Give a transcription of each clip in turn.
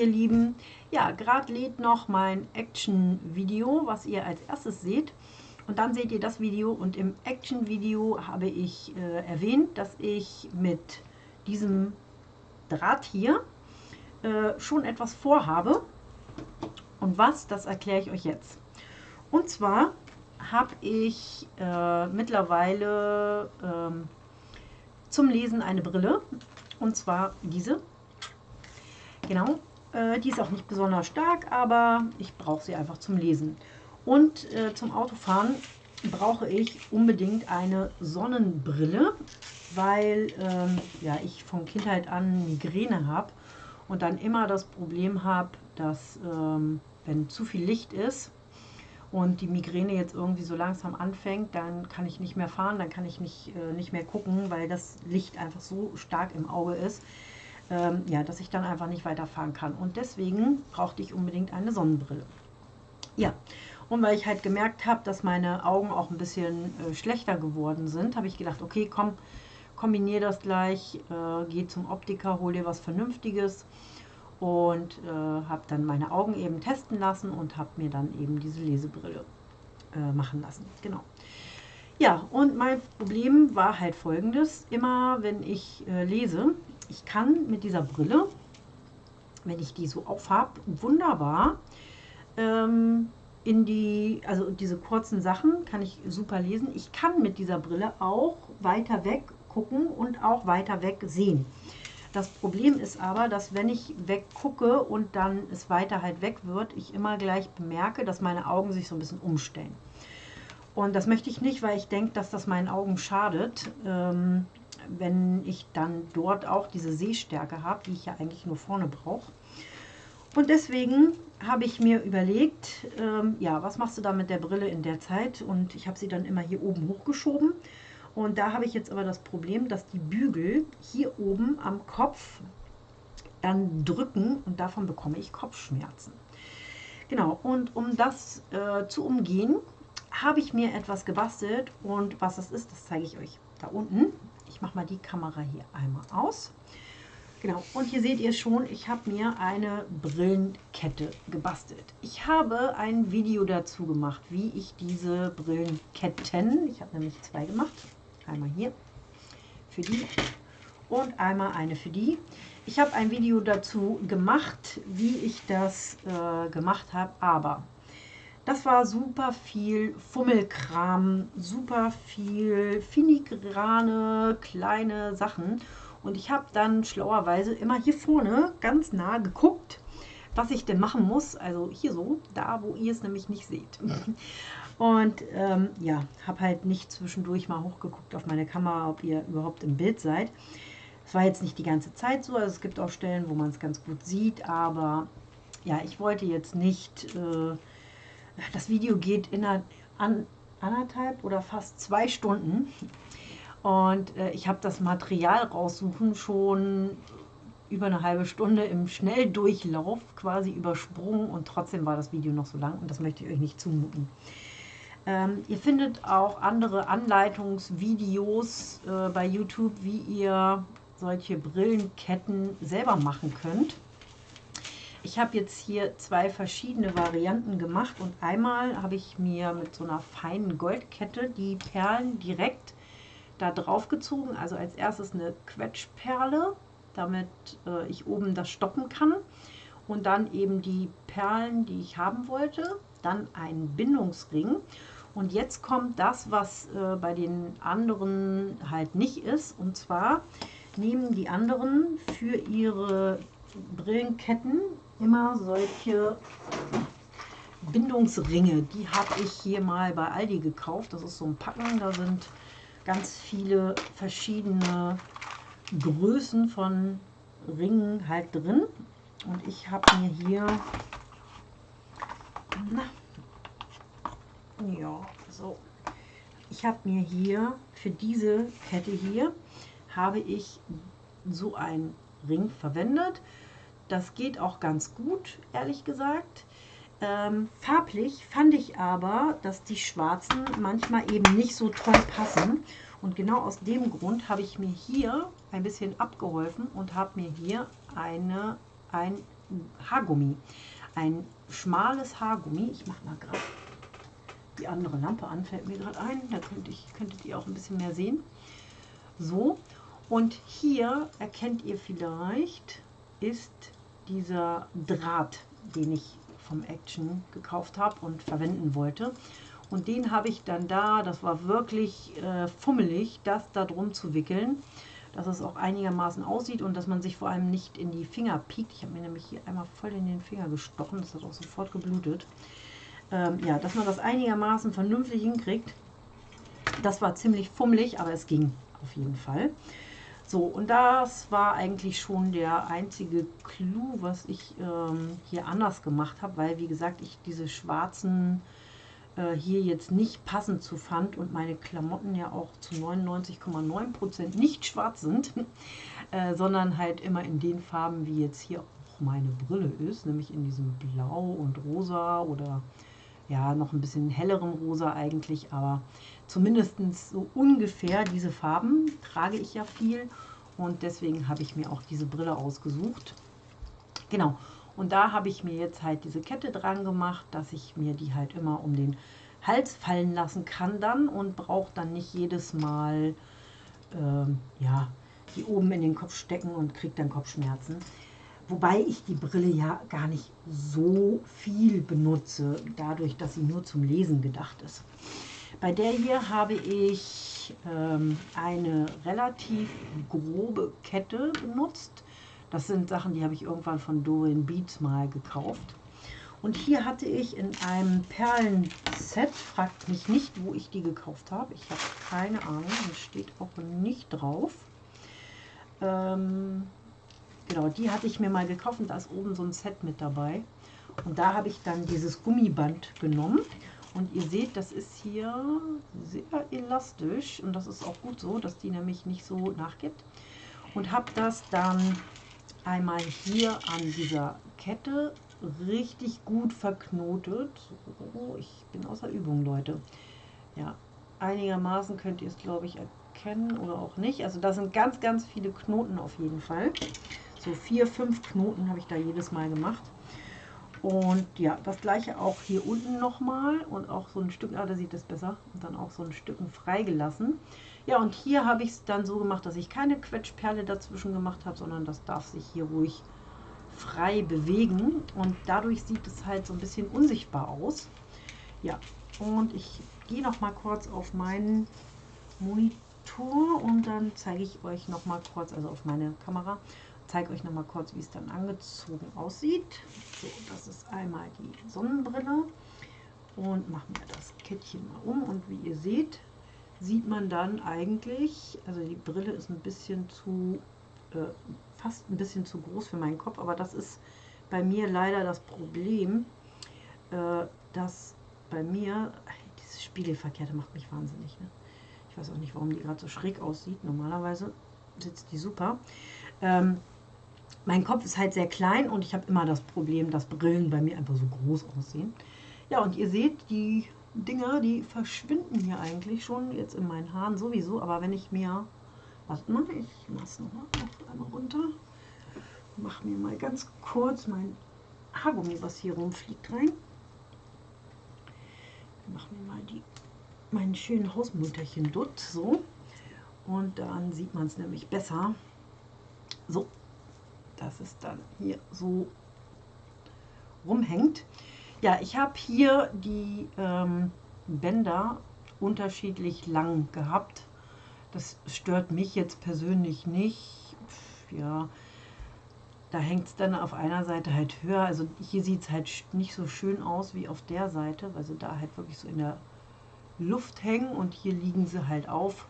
ihr Lieben. Ja, gerade lädt noch mein Action-Video, was ihr als erstes seht. Und dann seht ihr das Video und im Action-Video habe ich äh, erwähnt, dass ich mit diesem Draht hier äh, schon etwas vorhabe. Und was, das erkläre ich euch jetzt. Und zwar habe ich äh, mittlerweile ähm, zum Lesen eine Brille. Und zwar diese. Genau. Äh, die ist auch nicht besonders stark, aber ich brauche sie einfach zum Lesen. Und äh, zum Autofahren brauche ich unbedingt eine Sonnenbrille, weil ähm, ja, ich von Kindheit an Migräne habe und dann immer das Problem habe, dass ähm, wenn zu viel Licht ist und die Migräne jetzt irgendwie so langsam anfängt, dann kann ich nicht mehr fahren, dann kann ich nicht, äh, nicht mehr gucken, weil das Licht einfach so stark im Auge ist, ähm, ja, dass ich dann einfach nicht weiterfahren kann. Und deswegen brauchte ich unbedingt eine Sonnenbrille. Ja, und weil ich halt gemerkt habe, dass meine Augen auch ein bisschen äh, schlechter geworden sind, habe ich gedacht, okay, komm, kombiniere das gleich, äh, geh zum Optiker, hol dir was Vernünftiges und äh, habe dann meine Augen eben testen lassen und habe mir dann eben diese Lesebrille äh, machen lassen. Genau. Ja, und mein Problem war halt folgendes. Immer wenn ich äh, lese, ich kann mit dieser Brille, wenn ich die so aufhab, wunderbar ähm, in die, also diese kurzen Sachen kann ich super lesen. Ich kann mit dieser Brille auch weiter weg gucken und auch weiter weg sehen. Das Problem ist aber, dass wenn ich weggucke und dann es weiter halt weg wird, ich immer gleich bemerke, dass meine Augen sich so ein bisschen umstellen. Und das möchte ich nicht, weil ich denke, dass das meinen Augen schadet, ähm, wenn ich dann dort auch diese Sehstärke habe, die ich ja eigentlich nur vorne brauche. Und deswegen habe ich mir überlegt, ähm, ja, was machst du da mit der Brille in der Zeit? Und ich habe sie dann immer hier oben hochgeschoben. Und da habe ich jetzt aber das Problem, dass die Bügel hier oben am Kopf dann drücken und davon bekomme ich Kopfschmerzen. Genau, und um das äh, zu umgehen, habe ich mir etwas gebastelt und was das ist, das zeige ich euch da unten. Ich mache mal die Kamera hier einmal aus. Genau, und hier seht ihr schon, ich habe mir eine Brillenkette gebastelt. Ich habe ein Video dazu gemacht, wie ich diese Brillenketten, ich habe nämlich zwei gemacht, einmal hier für die und einmal eine für die. Ich habe ein Video dazu gemacht, wie ich das äh, gemacht habe, aber das war super viel Fummelkram, super viel filigrane kleine Sachen und ich habe dann schlauerweise immer hier vorne ganz nah geguckt, was ich denn machen muss. Also hier so, da wo ihr es nämlich nicht seht. Und ähm, ja, habe halt nicht zwischendurch mal hochgeguckt auf meine Kamera, ob ihr überhaupt im Bild seid. Es war jetzt nicht die ganze Zeit so, also es gibt auch Stellen, wo man es ganz gut sieht, aber ja, ich wollte jetzt nicht, äh, das Video geht in einer, an, anderthalb oder fast zwei Stunden und äh, ich habe das Material raussuchen schon über eine halbe Stunde im Schnelldurchlauf quasi übersprungen und trotzdem war das Video noch so lang und das möchte ich euch nicht zumuten. Ähm, ihr findet auch andere Anleitungsvideos äh, bei YouTube, wie ihr solche Brillenketten selber machen könnt. Ich habe jetzt hier zwei verschiedene Varianten gemacht und einmal habe ich mir mit so einer feinen Goldkette die Perlen direkt da drauf gezogen. Also als erstes eine Quetschperle, damit äh, ich oben das stoppen kann. Und dann eben die Perlen, die ich haben wollte. Dann ein Bindungsring. Und jetzt kommt das, was äh, bei den anderen halt nicht ist. Und zwar nehmen die anderen für ihre Brillenketten immer solche Bindungsringe. Die habe ich hier mal bei Aldi gekauft. Das ist so ein Packen, da sind ganz viele verschiedene Größen von Ringen halt drin. Und ich habe mir hier, na, ja, so, ich habe mir hier für diese Kette hier, habe ich so einen Ring verwendet. Das geht auch ganz gut, ehrlich gesagt. Ähm, farblich fand ich aber, dass die schwarzen manchmal eben nicht so toll passen. Und genau aus dem Grund habe ich mir hier ein bisschen abgeholfen und habe mir hier eine, ein Haargummi. Ein schmales Haargummi. Ich mache mal gerade die andere Lampe an, fällt mir gerade ein. Da könnt ich, könntet ihr auch ein bisschen mehr sehen. So, und hier erkennt ihr vielleicht, ist dieser Draht, den ich vom Action gekauft habe und verwenden wollte. Und den habe ich dann da, das war wirklich äh, fummelig, das da drum zu wickeln, dass es auch einigermaßen aussieht und dass man sich vor allem nicht in die Finger piekt. Ich habe mir nämlich hier einmal voll in den Finger gestochen, das hat auch sofort geblutet. Ähm, ja, dass man das einigermaßen vernünftig hinkriegt. Das war ziemlich fummelig, aber es ging auf jeden Fall. So, und das war eigentlich schon der einzige Clou, was ich ähm, hier anders gemacht habe, weil, wie gesagt, ich diese schwarzen äh, hier jetzt nicht passend zu fand und meine Klamotten ja auch zu 99,9% nicht schwarz sind, äh, sondern halt immer in den Farben, wie jetzt hier auch meine Brille ist, nämlich in diesem Blau und Rosa oder ja, noch ein bisschen hellerem Rosa eigentlich, aber zumindest so ungefähr diese Farben trage ich ja viel und deswegen habe ich mir auch diese Brille ausgesucht. Genau, und da habe ich mir jetzt halt diese Kette dran gemacht, dass ich mir die halt immer um den Hals fallen lassen kann dann und brauche dann nicht jedes Mal ähm, ja, die oben in den Kopf stecken und kriege dann Kopfschmerzen. Wobei ich die Brille ja gar nicht so viel benutze, dadurch, dass sie nur zum Lesen gedacht ist. Bei der hier habe ich ähm, eine relativ grobe Kette benutzt. Das sind Sachen, die habe ich irgendwann von Dorian Beats mal gekauft. Und hier hatte ich in einem Perlenset, fragt mich nicht, wo ich die gekauft habe. Ich habe keine Ahnung, das steht auch nicht drauf. Ähm, Genau, die hatte ich mir mal gekauft und da ist oben so ein Set mit dabei. Und da habe ich dann dieses Gummiband genommen. Und ihr seht, das ist hier sehr elastisch und das ist auch gut so, dass die nämlich nicht so nachgibt. Und habe das dann einmal hier an dieser Kette richtig gut verknotet. So, ich bin außer Übung, Leute. Ja, einigermaßen könnt ihr es, glaube ich, erkennen oder auch nicht. Also da sind ganz, ganz viele Knoten auf jeden Fall. So vier, fünf Knoten habe ich da jedes Mal gemacht. Und ja, das gleiche auch hier unten nochmal und auch so ein Stück, ah, da sieht es besser, und dann auch so ein Stück freigelassen. Ja, und hier habe ich es dann so gemacht, dass ich keine Quetschperle dazwischen gemacht habe, sondern das darf sich hier ruhig frei bewegen. Und dadurch sieht es halt so ein bisschen unsichtbar aus. Ja, und ich gehe noch mal kurz auf meinen Monitor und dann zeige ich euch noch mal kurz, also auf meine Kamera, zeige euch noch mal kurz, wie es dann angezogen aussieht. So, das ist einmal die Sonnenbrille und machen wir das Kettchen mal um und wie ihr seht, sieht man dann eigentlich, also die Brille ist ein bisschen zu, äh, fast ein bisschen zu groß für meinen Kopf, aber das ist bei mir leider das Problem, äh, dass bei mir, dieses Spiegelverkehrte macht mich wahnsinnig. Ne? Ich weiß auch nicht, warum die gerade so schräg aussieht. Normalerweise sitzt die super. Ähm, mein Kopf ist halt sehr klein und ich habe immer das Problem, dass Brillen bei mir einfach so groß aussehen. Ja, und ihr seht, die Dinger, die verschwinden hier eigentlich schon, jetzt in meinen Haaren sowieso, aber wenn ich mir, warte mal, ich mache es nochmal noch einmal runter, mache mir mal ganz kurz mein Haargummi, was hier rumfliegt, rein. Mache mir mal die, meinen schönen Hausmutterchen Dutt, so. Und dann sieht man es nämlich besser. So, dass es dann hier so rumhängt. Ja, ich habe hier die ähm, Bänder unterschiedlich lang gehabt. Das stört mich jetzt persönlich nicht. Ja, da hängt es dann auf einer Seite halt höher. Also hier sieht es halt nicht so schön aus wie auf der Seite, weil sie da halt wirklich so in der Luft hängen und hier liegen sie halt auf.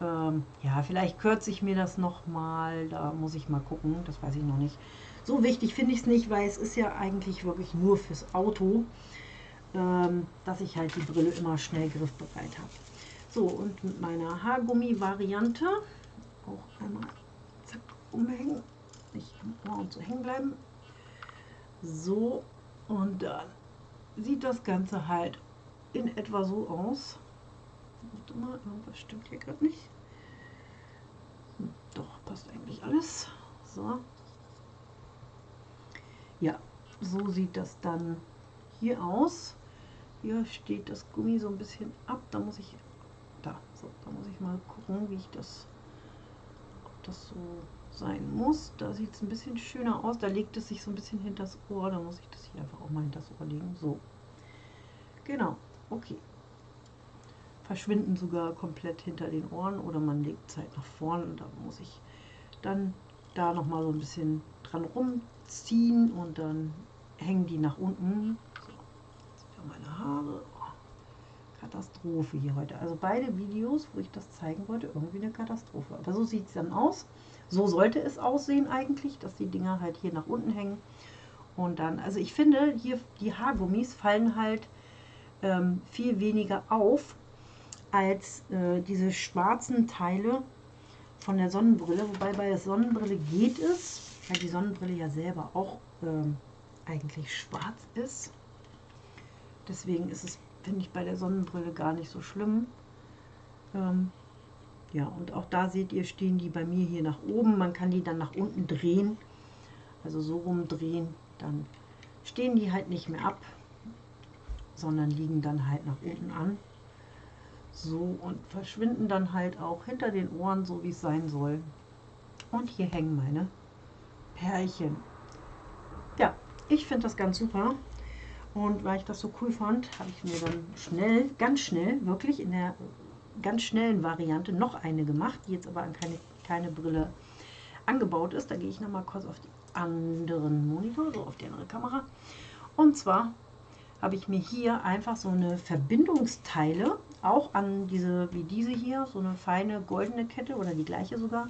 Ähm, ja, vielleicht kürze ich mir das nochmal, da muss ich mal gucken, das weiß ich noch nicht. So wichtig finde ich es nicht, weil es ist ja eigentlich wirklich nur fürs Auto, ähm, dass ich halt die Brille immer schnell griffbereit habe. So, und mit meiner Haargummi-Variante auch einmal zack, umhängen, nicht am und so hängen bleiben. So, und dann sieht das Ganze halt in etwa so aus. Warte mal, irgendwas stimmt hier gerade nicht. Hm, doch, passt eigentlich alles. So. Ja, so sieht das dann hier aus. Hier steht das Gummi so ein bisschen ab. Da muss ich, da, so, da muss ich mal gucken, wie ich das, ob das so sein muss. Da sieht es ein bisschen schöner aus. Da legt es sich so ein bisschen hinter das Ohr. Da muss ich das hier einfach auch mal hinter das Ohr legen. So. Genau. Okay. Verschwinden sogar komplett hinter den Ohren oder man legt es halt nach vorne. Und da muss ich dann da noch mal so ein bisschen dran rumziehen und dann hängen die nach unten. So. Jetzt meine Haare. Oh. Katastrophe hier heute. Also beide Videos, wo ich das zeigen wollte, irgendwie eine Katastrophe. Aber so sieht es dann aus. So sollte es aussehen eigentlich, dass die Dinger halt hier nach unten hängen. Und dann, also ich finde, hier die Haargummis fallen halt ähm, viel weniger auf als äh, diese schwarzen Teile von der Sonnenbrille. Wobei bei der Sonnenbrille geht es, weil die Sonnenbrille ja selber auch ähm, eigentlich schwarz ist. Deswegen ist es, finde ich, bei der Sonnenbrille gar nicht so schlimm. Ähm, ja, und auch da seht ihr, stehen die bei mir hier nach oben. Man kann die dann nach unten drehen, also so rumdrehen. Dann stehen die halt nicht mehr ab, sondern liegen dann halt nach unten an. So, und verschwinden dann halt auch hinter den Ohren, so wie es sein soll. Und hier hängen meine Pärchen. Ja, ich finde das ganz super. Und weil ich das so cool fand, habe ich mir dann schnell, ganz schnell, wirklich in der ganz schnellen Variante noch eine gemacht, die jetzt aber an keine, keine Brille angebaut ist. Da gehe ich nochmal kurz auf die anderen Monitor, so auf die andere Kamera. Und zwar habe ich mir hier einfach so eine Verbindungsteile, auch an diese, wie diese hier, so eine feine goldene Kette oder die gleiche sogar.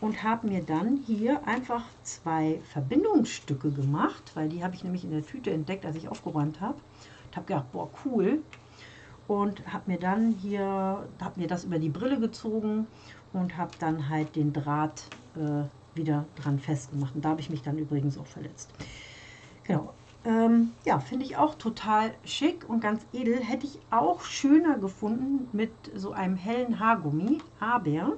Und habe mir dann hier einfach zwei Verbindungsstücke gemacht, weil die habe ich nämlich in der Tüte entdeckt, als ich aufgeräumt habe. Und habe gedacht, boah, cool und habe mir dann hier, habe mir das über die Brille gezogen und habe dann halt den Draht äh, wieder dran festgemacht. Und da habe ich mich dann übrigens auch verletzt. Genau. Ähm, ja, finde ich auch total schick und ganz edel. Hätte ich auch schöner gefunden mit so einem hellen Haargummi, aber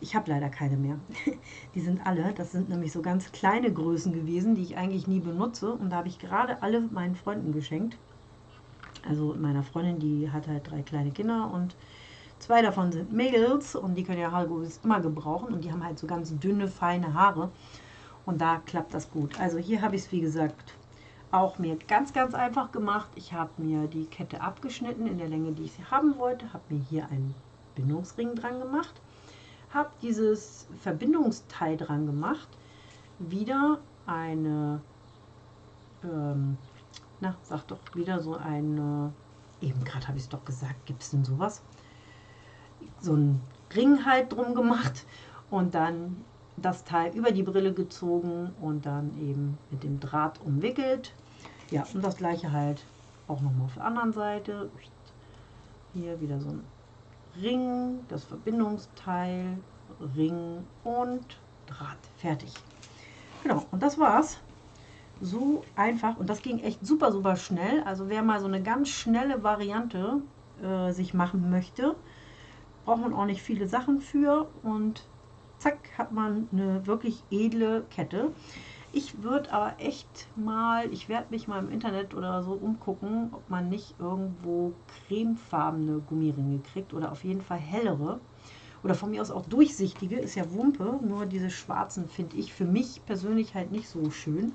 ich habe leider keine mehr. die sind alle, das sind nämlich so ganz kleine Größen gewesen, die ich eigentlich nie benutze. Und da habe ich gerade alle meinen Freunden geschenkt also meiner Freundin, die hat halt drei kleine Kinder und zwei davon sind Mädels und die können ja Haargummis immer gebrauchen und die haben halt so ganz dünne, feine Haare und da klappt das gut. Also hier habe ich es wie gesagt auch mir ganz, ganz einfach gemacht. Ich habe mir die Kette abgeschnitten in der Länge, die ich sie haben wollte, habe mir hier einen Bindungsring dran gemacht, habe dieses Verbindungsteil dran gemacht, wieder eine ähm, na, sag doch wieder so ein, äh, eben gerade habe ich es doch gesagt, gibt es denn sowas? So ein Ring halt drum gemacht und dann das Teil über die Brille gezogen und dann eben mit dem Draht umwickelt. Ja, und das gleiche halt auch nochmal auf der anderen Seite. Hier wieder so ein Ring, das Verbindungsteil, Ring und Draht. Fertig. Genau, und das war's so einfach und das ging echt super, super schnell. Also wer mal so eine ganz schnelle Variante äh, sich machen möchte, braucht man auch nicht viele Sachen für und zack hat man eine wirklich edle Kette. Ich würde aber echt mal, ich werde mich mal im Internet oder so umgucken, ob man nicht irgendwo cremefarbene Gummiringe kriegt oder auf jeden Fall hellere. Oder von mir aus auch durchsichtige, ist ja Wumpe, nur diese schwarzen finde ich für mich persönlich halt nicht so schön.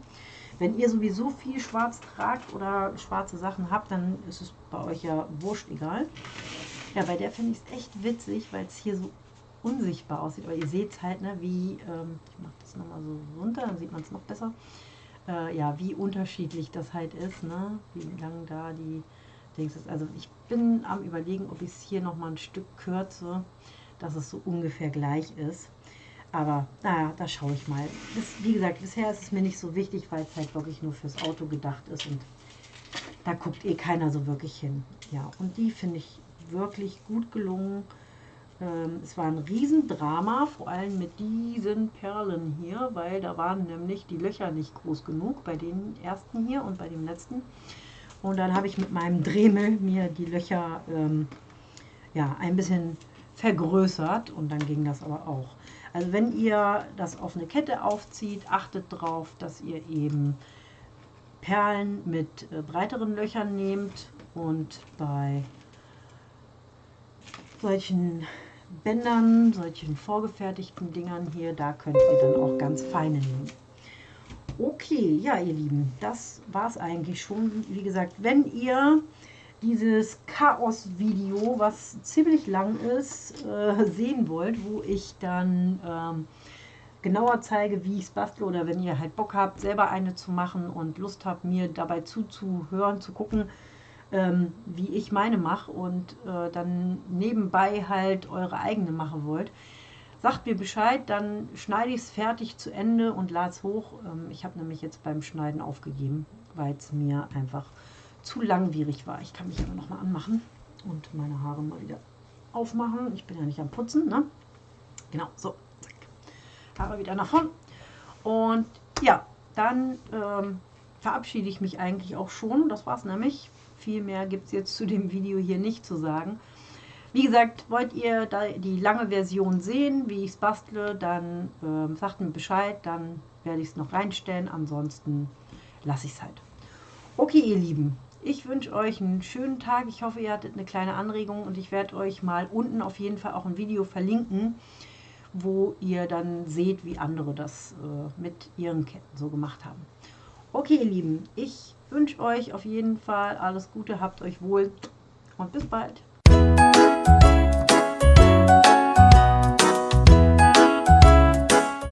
Wenn ihr sowieso viel schwarz tragt oder schwarze Sachen habt, dann ist es bei euch ja wurscht egal. Ja, bei der finde ich es echt witzig, weil es hier so unsichtbar aussieht. Aber ihr seht es halt, ne, wie, ähm, ich mache das nochmal so runter, dann sieht man es noch besser. Äh, ja, wie unterschiedlich das halt ist, ne? wie lang da die Dings ist. Also ich bin am überlegen, ob ich es hier nochmal ein Stück kürze, dass es so ungefähr gleich ist. Aber naja, da schaue ich mal. Das, wie gesagt, bisher ist es mir nicht so wichtig, weil es halt wirklich nur fürs Auto gedacht ist und da guckt eh keiner so wirklich hin. Ja, und die finde ich wirklich gut gelungen. Ähm, es war ein Riesendrama, vor allem mit diesen Perlen hier, weil da waren nämlich die Löcher nicht groß genug bei den ersten hier und bei dem letzten. Und dann habe ich mit meinem Dremel mir die Löcher ähm, ja, ein bisschen vergrößert und dann ging das aber auch. Also wenn ihr das auf eine Kette aufzieht, achtet darauf, dass ihr eben Perlen mit äh, breiteren Löchern nehmt und bei solchen Bändern, solchen vorgefertigten Dingern hier, da könnt ihr dann auch ganz feine nehmen. Okay, ja ihr Lieben, das war es eigentlich schon. Wie gesagt, wenn ihr dieses Chaos-Video, was ziemlich lang ist, äh, sehen wollt, wo ich dann ähm, genauer zeige, wie ich es bastle oder wenn ihr halt Bock habt, selber eine zu machen und Lust habt, mir dabei zuzuhören, zu gucken, ähm, wie ich meine mache und äh, dann nebenbei halt eure eigene machen wollt, sagt mir Bescheid, dann schneide ich es fertig zu Ende und lade es hoch. Ähm, ich habe nämlich jetzt beim Schneiden aufgegeben, weil es mir einfach zu langwierig war. Ich kann mich aber noch mal anmachen und meine Haare mal wieder aufmachen. Ich bin ja nicht am Putzen, ne? Genau, so, zack. Haare wieder nach vorn. Und ja, dann ähm, verabschiede ich mich eigentlich auch schon. Das war es nämlich. Viel mehr gibt es jetzt zu dem Video hier nicht zu sagen. Wie gesagt, wollt ihr die lange Version sehen, wie ich es bastle, dann ähm, sagt mir Bescheid, dann werde ich es noch reinstellen. Ansonsten lasse ich es halt. Okay, ihr Lieben, ich wünsche euch einen schönen Tag. Ich hoffe, ihr hattet eine kleine Anregung und ich werde euch mal unten auf jeden Fall auch ein Video verlinken, wo ihr dann seht, wie andere das äh, mit ihren Ketten so gemacht haben. Okay, ihr Lieben, ich wünsche euch auf jeden Fall alles Gute, habt euch wohl und bis bald.